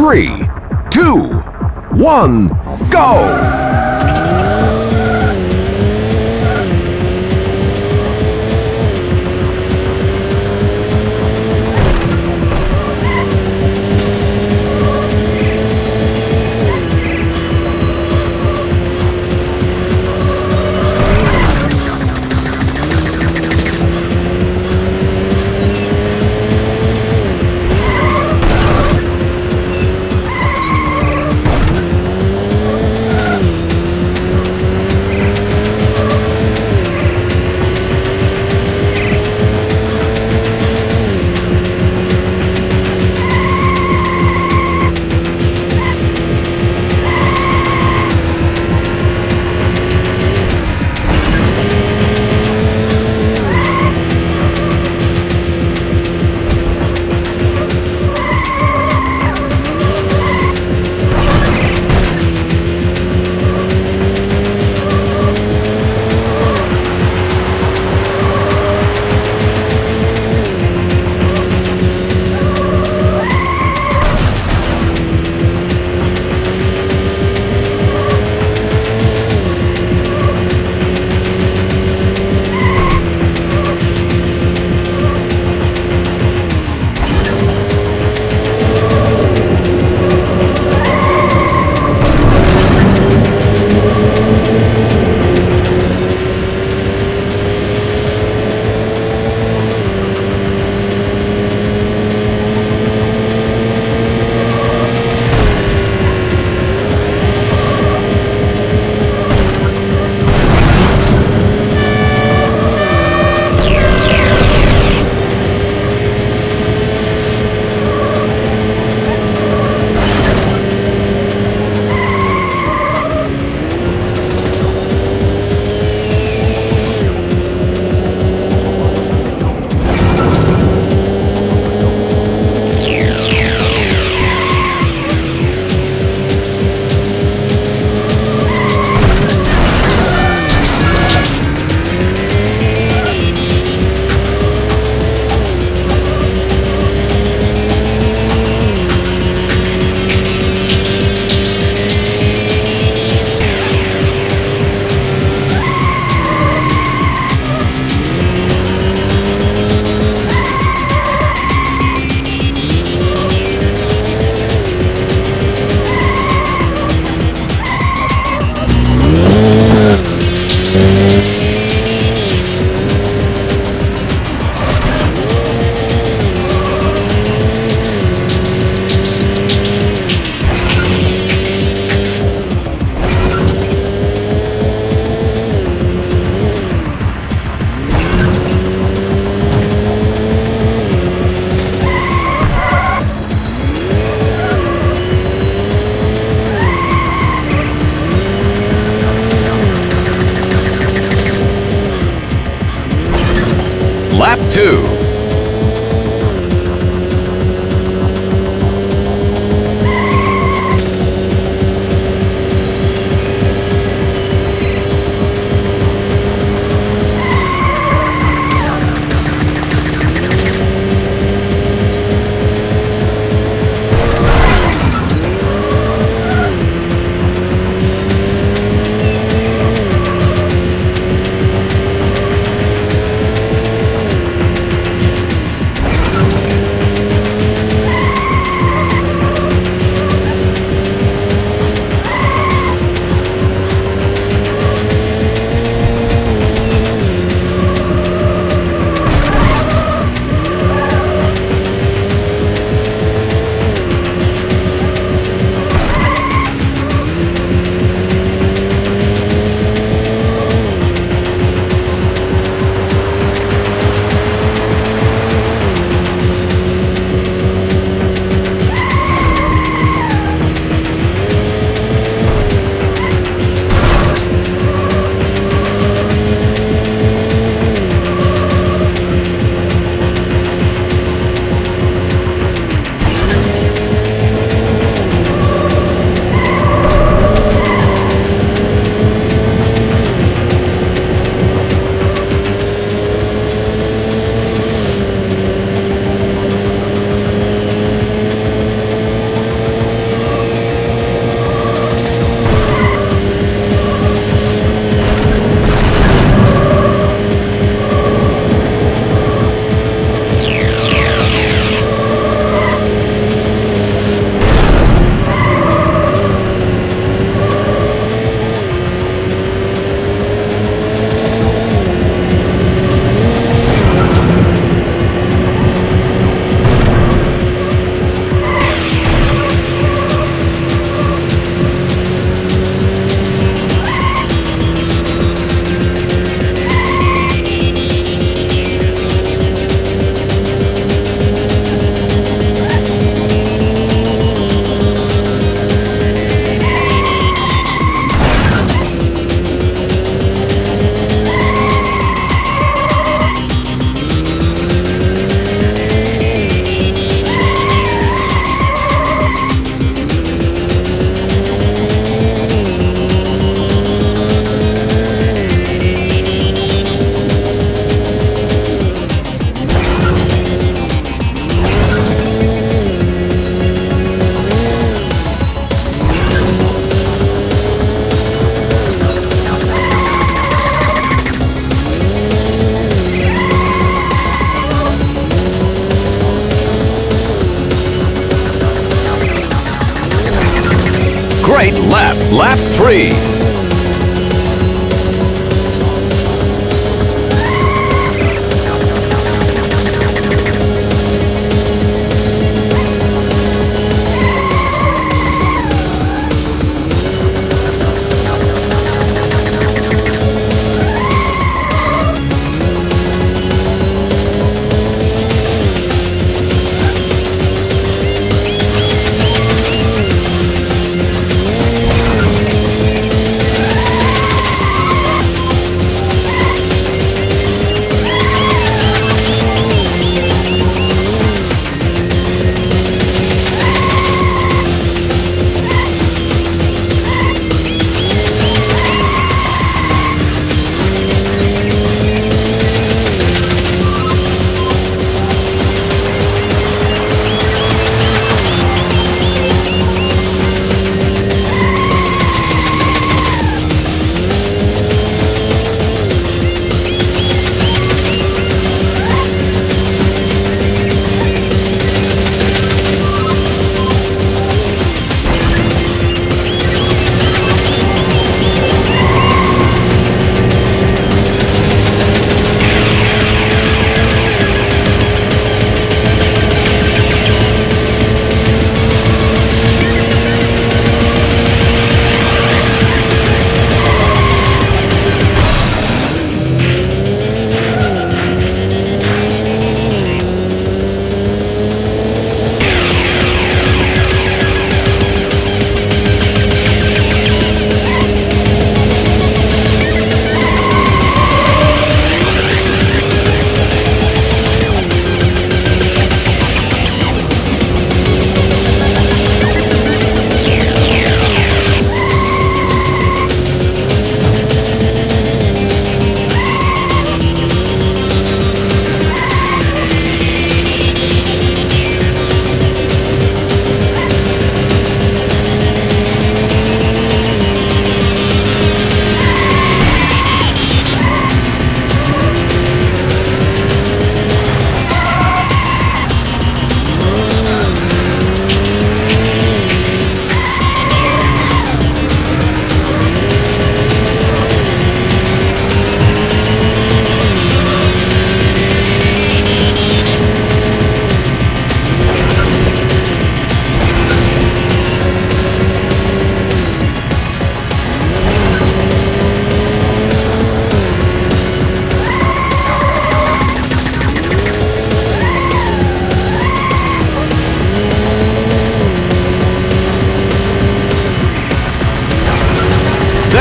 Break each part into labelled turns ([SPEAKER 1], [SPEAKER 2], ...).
[SPEAKER 1] three, two, one, go!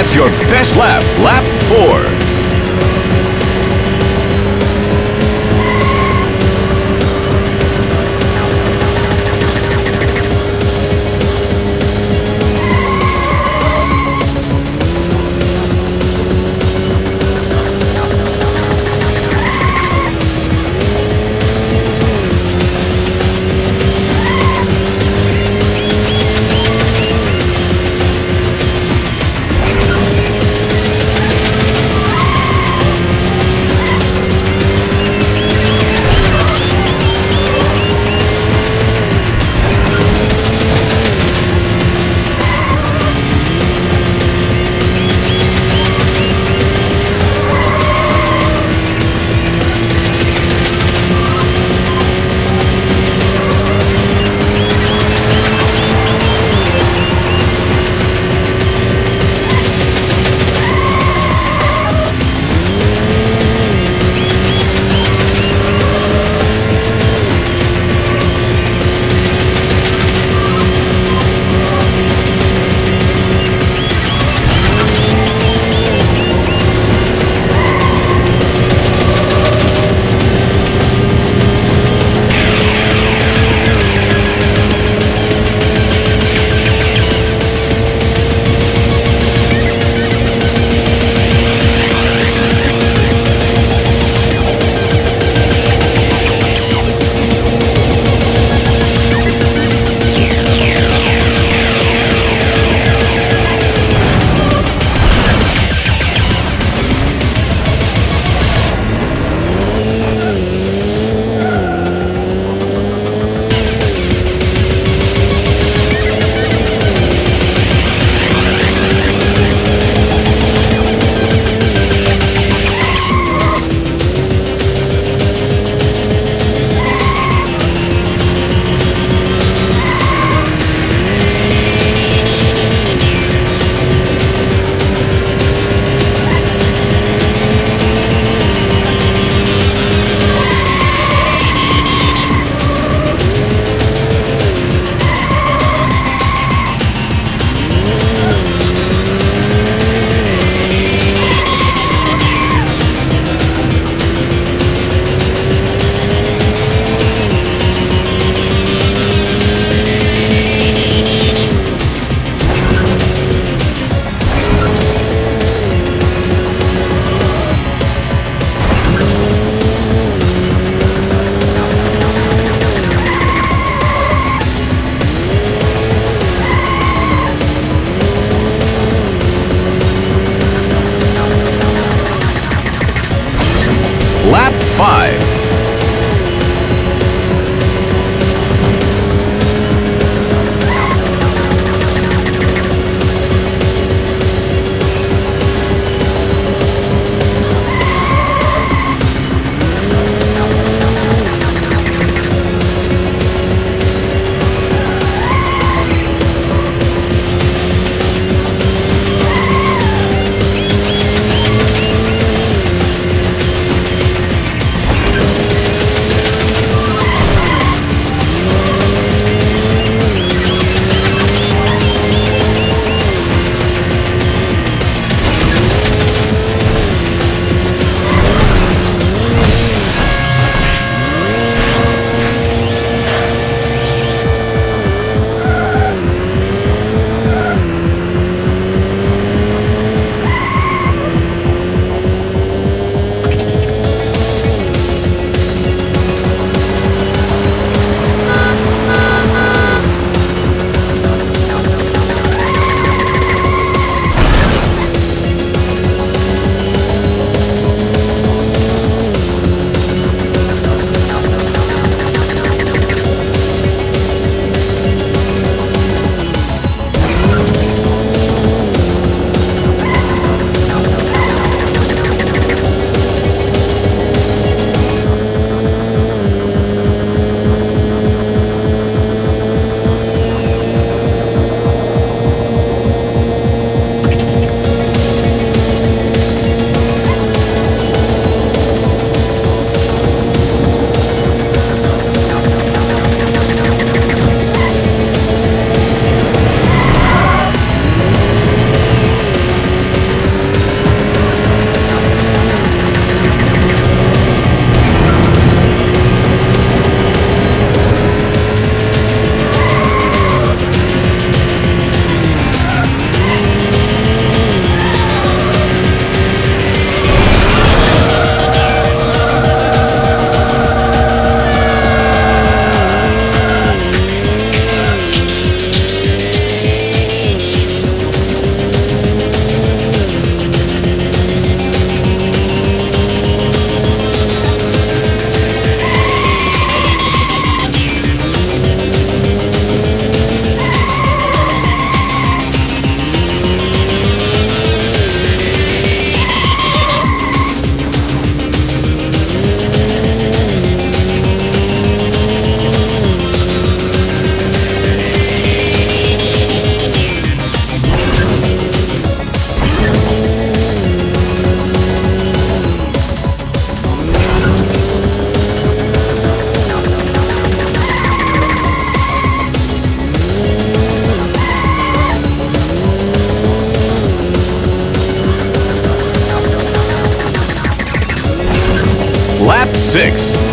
[SPEAKER 1] That's your best lap, lap four. Lap 5. six.